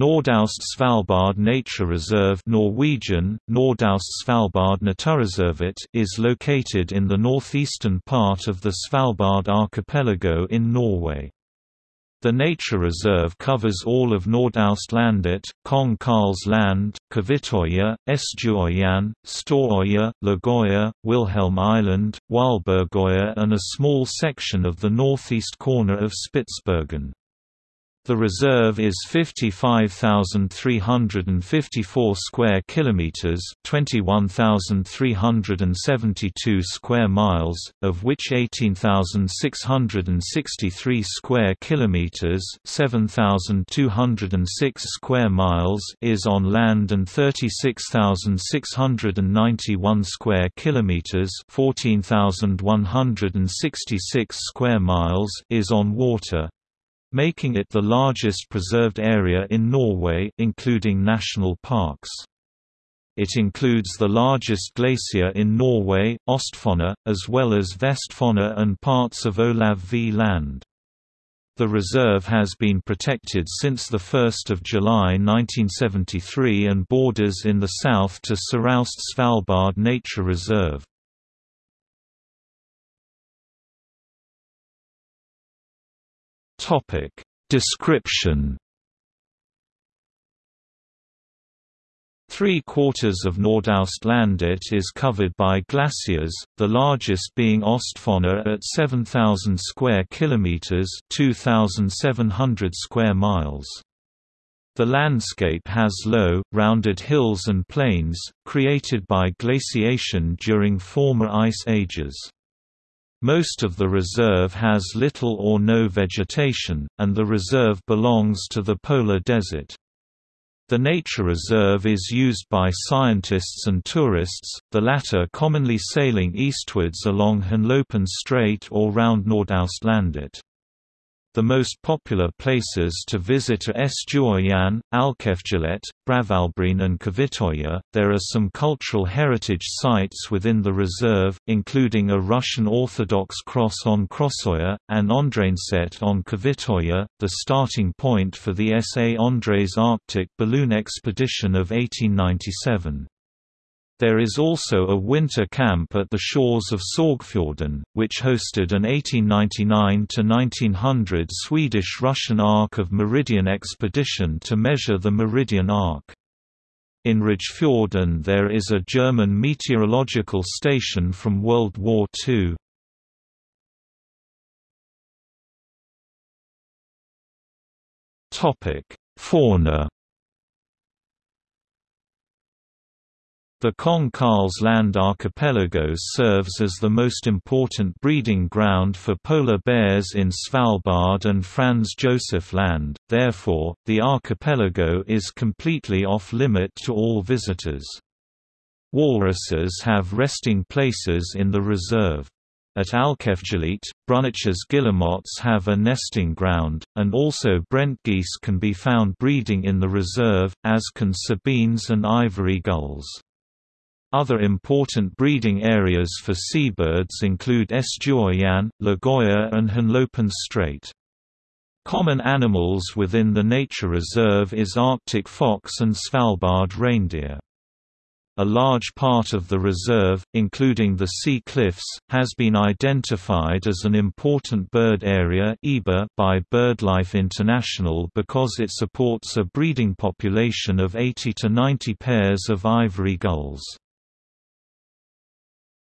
Nordaust Svalbard Nature Reserve Norwegian, Nordaust Svalbard Naturreservat is located in the northeastern part of the Svalbard archipelago in Norway. The nature reserve covers all of Nordaustlandet, Kong Karls Land, Kvitøya, Esdjuøyan, Storøya, Lågøya, Wilhelm Island, Hvalbergøya and a small section of the northeast corner of Spitsbergen. The reserve is 55,354 square kilometers, 21,372 square miles, of which 18,663 square kilometers, 7,206 square miles is on land and 36,691 square kilometers, 14,166 square miles is on water making it the largest preserved area in Norway including national parks. It includes the largest glacier in Norway, Ostfondet, as well as Vestfondet and parts of Olav V land. The reserve has been protected since 1 July 1973 and borders in the south to Søraust Svalbard Nature Reserve. Topic Description Three-quarters of Nordaustlandet is covered by glaciers, the largest being Ostfondet at 7,000 square kilometers (2,700 square miles). The landscape has low, rounded hills and plains, created by glaciation during former ice ages. Most of the reserve has little or no vegetation, and the reserve belongs to the polar desert. The nature reserve is used by scientists and tourists, the latter commonly sailing eastwards along Hinlopen Strait or round Nordaustlandet. The most popular places to visit are Esdjuøyan, Alkefjellet, Bråsvellbreen and Kvitøya. There are some cultural heritage sites within the reserve, including a Russian Orthodox cross on Krossøya, and Andréeneset on Kvitøya, the starting point for the S.A. Andrée's Arctic balloon expedition of 1897. There is also a winter camp at the shores of Sorgfjorden, which hosted an 1899–1900 Swedish-Russian Arc of Meridian expedition to measure the Meridian Arc. In Rijpfjorden there is a German meteorological station from World War II. Fauna The Kong Karls Land archipelago serves as the most important breeding ground for polar bears in Svalbard and Franz Josef Land, therefore, the archipelago is completely off-limit to all visitors. Walruses have resting places in the reserve. At Alkefjellet, Brünnich's guillemots have a nesting ground, and also Brent geese can be found breeding in the reserve, as can sabines and ivory gulls. Other important breeding areas for seabirds include Esdjuøyan, Lågøya and Hinlopen Strait. Common animals within the nature reserve is Arctic fox and Svalbard reindeer. A large part of the reserve, including the sea cliffs, has been identified as an important bird area by BirdLife International because it supports a breeding population of 80 to 90 pairs of ivory gulls.